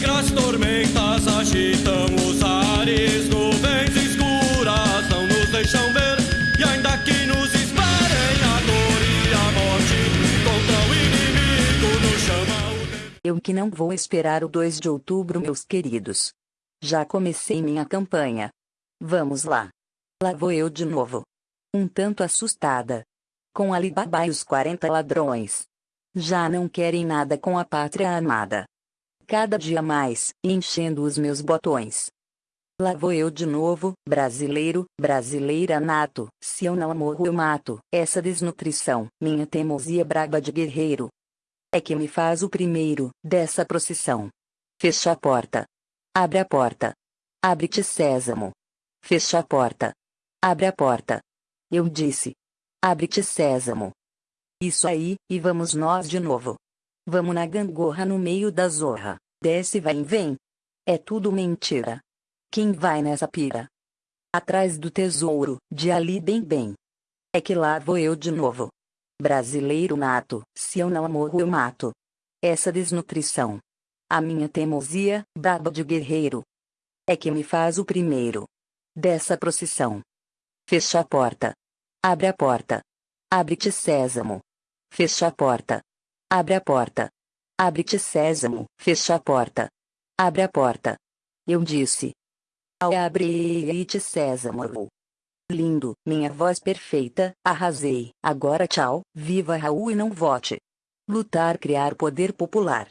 negras tormentas agitam os ares, nuvens escuras não nos deixam ver. E ainda que nos esperem a dor e a morte, contra o inimigo nos chama o Eu que não vou esperar o 2 de outubro, meus queridos. Já comecei minha campanha. Vamos lá. Lá vou eu de novo. Um tanto assustada. Com Alibaba e os 40 ladrões. Já não querem nada com a pátria amada. Cada dia mais, enchendo os meus botões. Lá vou eu de novo, brasileiro, brasileira nato. Se eu não morro, eu mato. Essa desnutrição, minha teimosia braba de guerreiro. É que me faz o primeiro dessa procissão. Fecha a porta. Abre a porta. Abre-te, Sésamo. Fecha a porta. Abre a porta. Eu disse. Abre-te, Sésamo. Isso aí, e vamos nós de novo. Vamos na gangorra no meio da zorra. Desce vai e vem. É tudo mentira. Quem vai nessa pira? Atrás do tesouro, de ali bem bem. É que lá vou eu de novo. Brasileiro nato, se eu não morro eu mato. Essa desnutrição. A minha teimosia, braba de guerreiro. É que me faz o primeiro. Dessa procissão. Fecha a porta. Abre a porta. Abre-te Sésamo. Fecha a porta. Abre a porta. Abre-te Sésamo. Fecha a porta. Abre a porta. Eu disse. Abre-te Sésamo. Lindo, minha voz perfeita, arrasei. Agora tchau, viva Raul e não vote. Lutar criar poder popular.